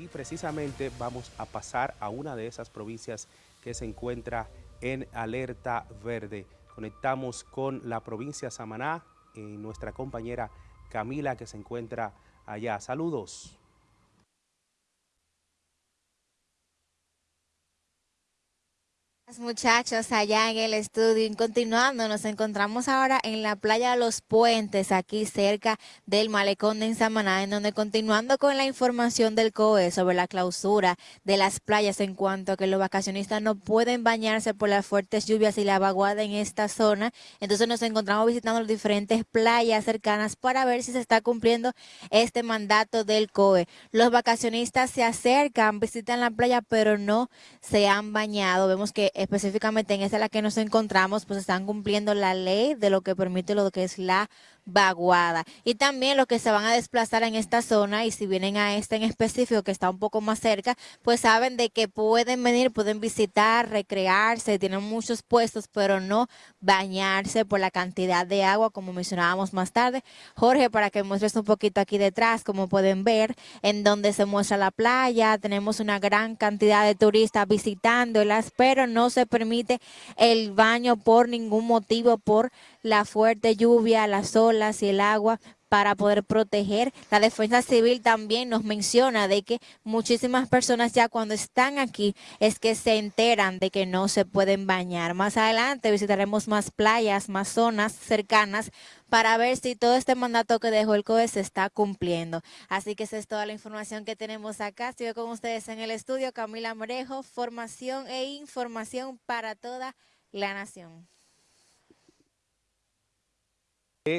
Y precisamente vamos a pasar a una de esas provincias que se encuentra en alerta verde. Conectamos con la provincia Samaná y nuestra compañera Camila que se encuentra allá. Saludos. Muchachos allá en el estudio. Y continuando nos encontramos ahora en la playa Los Puentes aquí cerca del malecón de Samaná en donde continuando con la información del COE sobre la clausura de las playas en cuanto a que los vacacionistas no pueden bañarse por las fuertes lluvias y la vaguada en esta zona. Entonces nos encontramos visitando las diferentes playas cercanas para ver si se está cumpliendo este mandato del COE. Los vacacionistas se acercan visitan la playa pero no se han bañado. Vemos que específicamente en esa en la que nos encontramos, pues están cumpliendo la ley de lo que permite lo que es la vaguada. Y también los que se van a desplazar en esta zona y si vienen a este en específico que está un poco más cerca, pues saben de que pueden venir, pueden visitar, recrearse, tienen muchos puestos, pero no bañarse por la cantidad de agua, como mencionábamos más tarde. Jorge, para que muestres un poquito aquí detrás, como pueden ver, en donde se muestra la playa, tenemos una gran cantidad de turistas visitándolas, pero no se permite el baño por ningún motivo, por la fuerte lluvia, las y el agua para poder proteger. La defensa civil también nos menciona de que muchísimas personas ya cuando están aquí es que se enteran de que no se pueden bañar. Más adelante visitaremos más playas, más zonas cercanas para ver si todo este mandato que dejó el COE se está cumpliendo. Así que esa es toda la información que tenemos acá. Estoy con ustedes en el estudio, Camila Morejo, formación e información para toda la nación.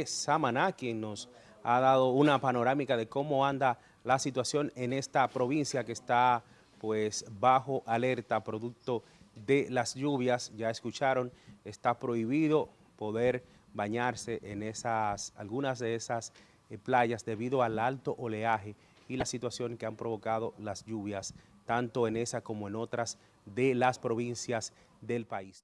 Samaná, quien nos ha dado una panorámica de cómo anda la situación en esta provincia que está pues bajo alerta producto de las lluvias. Ya escucharon, está prohibido poder bañarse en esas, algunas de esas eh, playas debido al alto oleaje y la situación que han provocado las lluvias, tanto en esa como en otras de las provincias del país.